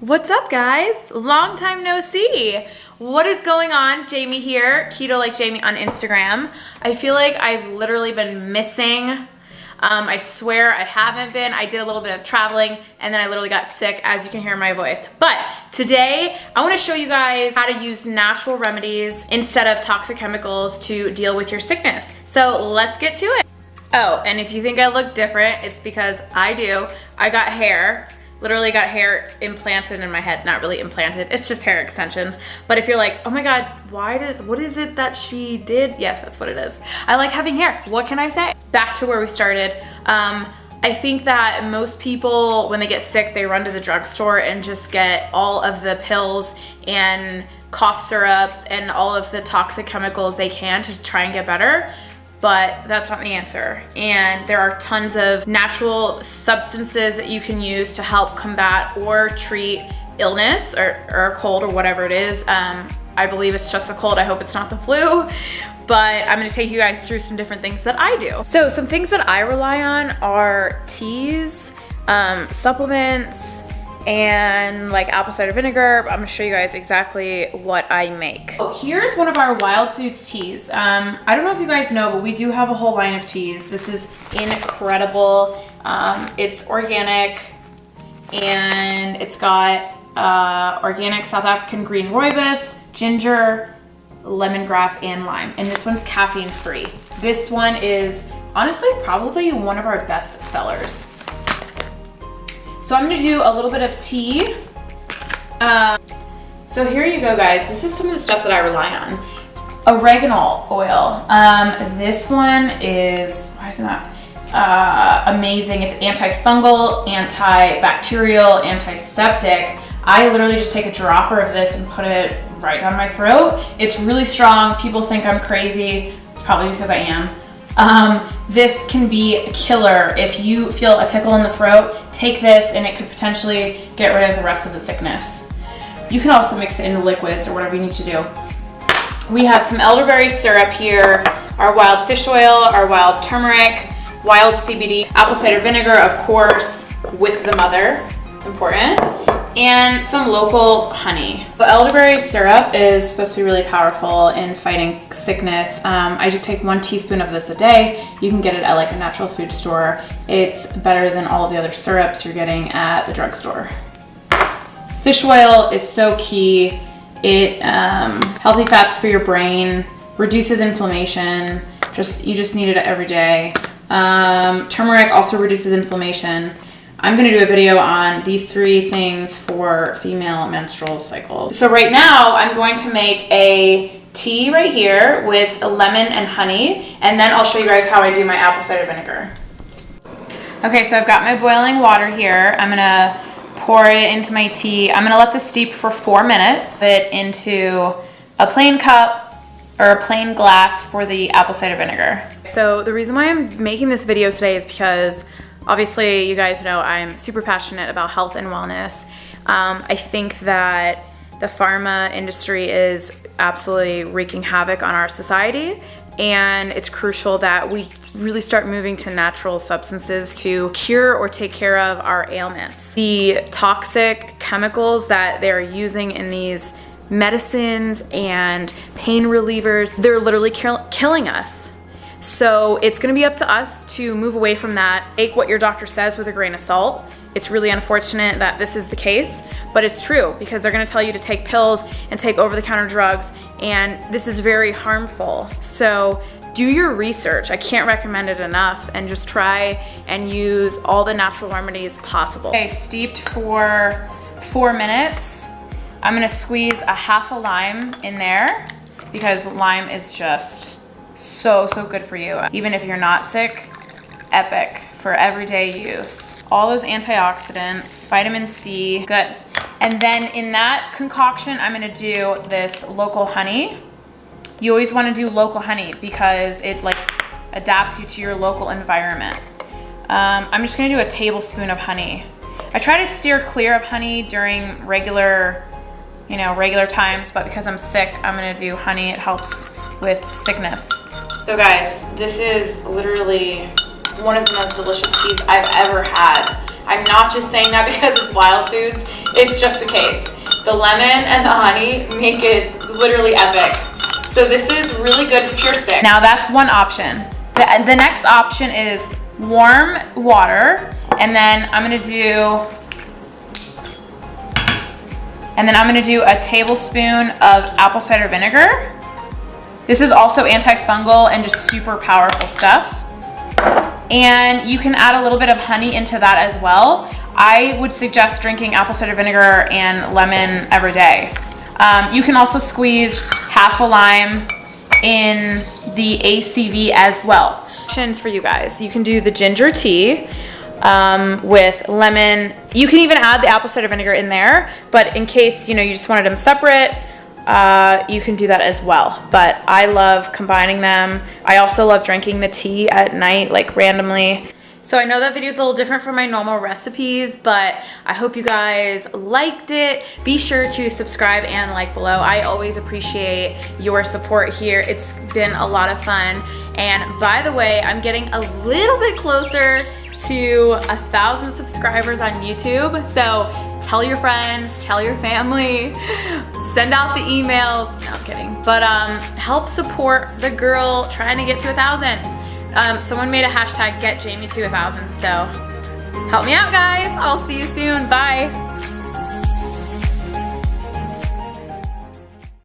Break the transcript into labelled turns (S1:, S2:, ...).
S1: What's up guys? Long time no see. What is going on? Jamie here, Keto Like Jamie on Instagram. I feel like I've literally been missing. Um, I swear I haven't been. I did a little bit of traveling and then I literally got sick as you can hear my voice. But today I wanna show you guys how to use natural remedies instead of toxic chemicals to deal with your sickness. So let's get to it. Oh, and if you think I look different, it's because I do. I got hair literally got hair implanted in my head not really implanted it's just hair extensions. But if you're like oh my god why does what is it that she did? Yes that's what it is. I like having hair. What can i say? Back to where we started. Um, I think that most people, when they get sick, they run to the drugstore and just get all of the pills and cough syrups and all of the toxic chemicals they can to try and get better but that's not the answer. And there are tons of natural substances that you can use to help combat or treat illness or, or a cold or whatever it is. Um, I believe it's just a cold. I hope it's not the flu. But I'm gonna take you guys through some different things that I do. So some things that I rely on are teas, um, supplements, and like apple cider vinegar. I'm gonna show you guys exactly what I make. Oh, here's one of our Wild Foods teas. Um, I don't know if you guys know, but we do have a whole line of teas. This is incredible. Um, it's organic and it's got uh, organic South African green rooibos, ginger, lemongrass, and lime. And this one's caffeine free. This one is honestly probably one of our best sellers. So I'm gonna do a little bit of tea. Um, so here you go, guys. This is some of the stuff that I rely on. Oregano oil. Um, this one is, why is it not? Uh, amazing. It's antifungal, antibacterial, antiseptic. I literally just take a dropper of this and put it right down my throat. It's really strong. People think I'm crazy. It's probably because I am. Um, this can be a killer. If you feel a tickle in the throat, take this and it could potentially get rid of the rest of the sickness. You can also mix it into liquids or whatever you need to do. We have some elderberry syrup here, our wild fish oil, our wild turmeric, wild CBD, apple cider vinegar, of course, with the mother. It's important and some local honey. The elderberry syrup is supposed to be really powerful in fighting sickness. Um, I just take one teaspoon of this a day. You can get it at like a natural food store. It's better than all the other syrups you're getting at the drugstore. Fish oil is so key. It um, healthy fats for your brain, reduces inflammation. Just you just need it every day. Um, turmeric also reduces inflammation. I'm gonna do a video on these three things for female menstrual cycle. So right now I'm going to make a tea right here with lemon and honey, and then I'll show you guys how I do my apple cider vinegar. Okay, so I've got my boiling water here. I'm gonna pour it into my tea. I'm gonna let this steep for four minutes. It into a plain cup or a plain glass for the apple cider vinegar. So the reason why I'm making this video today is because Obviously, you guys know I'm super passionate about health and wellness. Um, I think that the pharma industry is absolutely wreaking havoc on our society and it's crucial that we really start moving to natural substances to cure or take care of our ailments. The toxic chemicals that they're using in these medicines and pain relievers, they're literally kill killing us. So it's gonna be up to us to move away from that. Take what your doctor says with a grain of salt. It's really unfortunate that this is the case, but it's true because they're gonna tell you to take pills and take over-the-counter drugs, and this is very harmful. So do your research. I can't recommend it enough and just try and use all the natural remedies possible. Okay, steeped for four minutes. I'm gonna squeeze a half a lime in there because lime is just so, so good for you. Even if you're not sick, epic for everyday use. All those antioxidants, vitamin C, good. And then in that concoction, I'm gonna do this local honey. You always wanna do local honey because it like adapts you to your local environment. Um, I'm just gonna do a tablespoon of honey. I try to steer clear of honey during regular, you know, regular times, but because I'm sick, I'm gonna do honey. It helps with sickness. So guys, this is literally one of the most delicious teas I've ever had. I'm not just saying that because it's Wild Foods. it's just the case. The lemon and the honey make it literally epic. So this is really good if you're sick. Now that's one option. The, the next option is warm water. And then I'm gonna do, and then I'm gonna do a tablespoon of apple cider vinegar. This is also antifungal and just super powerful stuff. And you can add a little bit of honey into that as well. I would suggest drinking apple cider vinegar and lemon every day. Um, you can also squeeze half a lime in the ACV as well. Options for you guys. You can do the ginger tea um, with lemon. You can even add the apple cider vinegar in there, but in case you know you just wanted them separate, uh, you can do that as well. But I love combining them. I also love drinking the tea at night, like randomly. So I know that video is a little different from my normal recipes, but I hope you guys liked it. Be sure to subscribe and like below. I always appreciate your support here. It's been a lot of fun. And by the way, I'm getting a little bit closer to a thousand subscribers on YouTube. So tell your friends, tell your family, send out the emails. No, I'm kidding. But um, help support the girl trying to get to a thousand. Um, someone made a hashtag get Jamie to a thousand. So help me out guys. I'll see you soon. Bye.